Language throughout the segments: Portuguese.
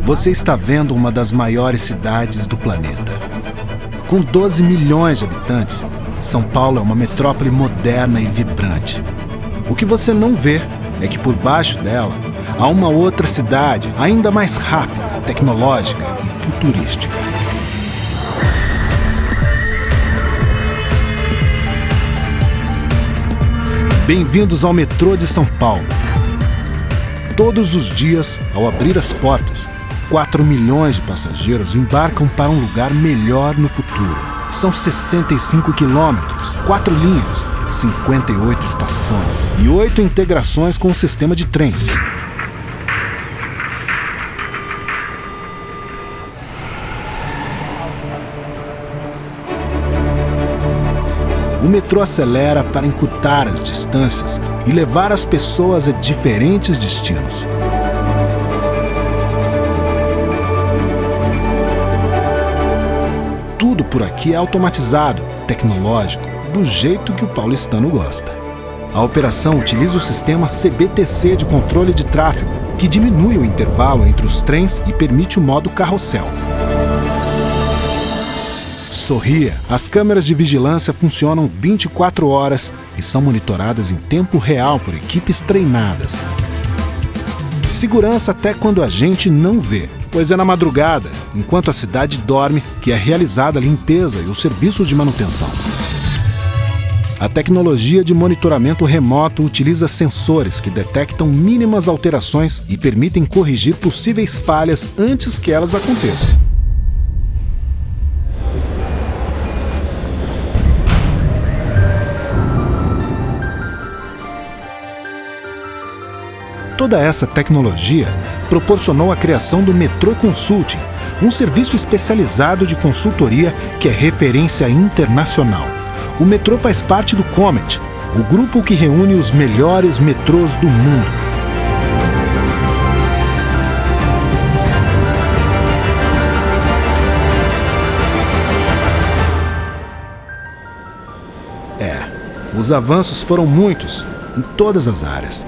Você está vendo uma das maiores cidades do planeta. Com 12 milhões de habitantes, São Paulo é uma metrópole moderna e vibrante. O que você não vê é que por baixo dela há uma outra cidade ainda mais rápida, tecnológica e futurística. Bem-vindos ao metrô de São Paulo. Todos os dias, ao abrir as portas, 4 milhões de passageiros embarcam para um lugar melhor no futuro. São 65 quilômetros, 4 linhas, 58 estações e 8 integrações com o sistema de trens. O metrô acelera para encurtar as distâncias e levar as pessoas a diferentes destinos. Tudo por aqui é automatizado, tecnológico, do jeito que o paulistano gosta. A operação utiliza o sistema CBTC de controle de tráfego, que diminui o intervalo entre os trens e permite o modo carrossel. Sorria, as câmeras de vigilância funcionam 24 horas e são monitoradas em tempo real por equipes treinadas. Segurança até quando a gente não vê, pois é na madrugada, enquanto a cidade dorme, que é realizada a limpeza e os serviços de manutenção. A tecnologia de monitoramento remoto utiliza sensores que detectam mínimas alterações e permitem corrigir possíveis falhas antes que elas aconteçam. Toda essa tecnologia proporcionou a criação do Metrô Consulting, um serviço especializado de consultoria que é referência internacional. O metrô faz parte do Comet, o grupo que reúne os melhores metrôs do mundo. É, os avanços foram muitos, em todas as áreas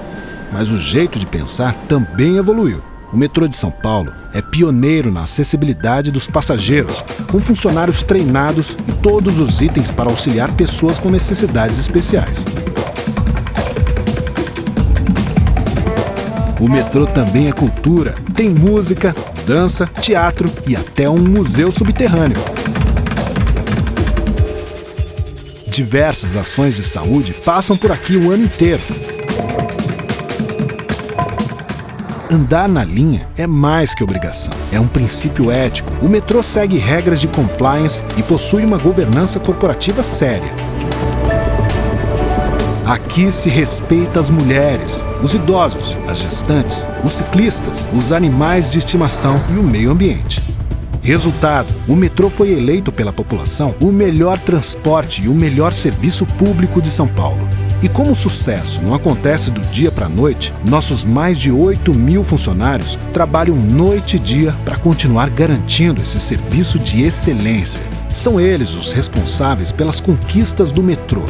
mas o jeito de pensar também evoluiu. O metrô de São Paulo é pioneiro na acessibilidade dos passageiros, com funcionários treinados e todos os itens para auxiliar pessoas com necessidades especiais. O metrô também é cultura, tem música, dança, teatro e até um museu subterrâneo. Diversas ações de saúde passam por aqui o ano inteiro Andar na linha é mais que obrigação, é um princípio ético. O metrô segue regras de compliance e possui uma governança corporativa séria. Aqui se respeita as mulheres, os idosos, as gestantes, os ciclistas, os animais de estimação e o meio ambiente. Resultado: o metrô foi eleito pela população o melhor transporte e o melhor serviço público de São Paulo. E como o sucesso não acontece do dia para a noite, nossos mais de 8 mil funcionários trabalham noite e dia para continuar garantindo esse serviço de excelência. São eles os responsáveis pelas conquistas do metrô,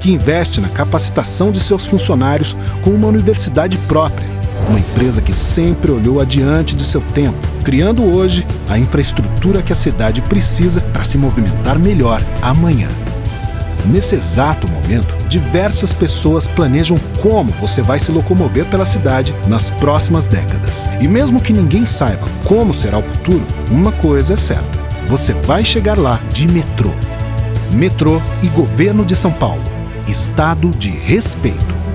que investe na capacitação de seus funcionários com uma universidade própria uma empresa que sempre olhou adiante de seu tempo, criando hoje a infraestrutura que a cidade precisa para se movimentar melhor amanhã. Nesse exato momento, diversas pessoas planejam como você vai se locomover pela cidade nas próximas décadas. E mesmo que ninguém saiba como será o futuro, uma coisa é certa: você vai chegar lá de metrô. Metrô e Governo de São Paulo. Estado de respeito.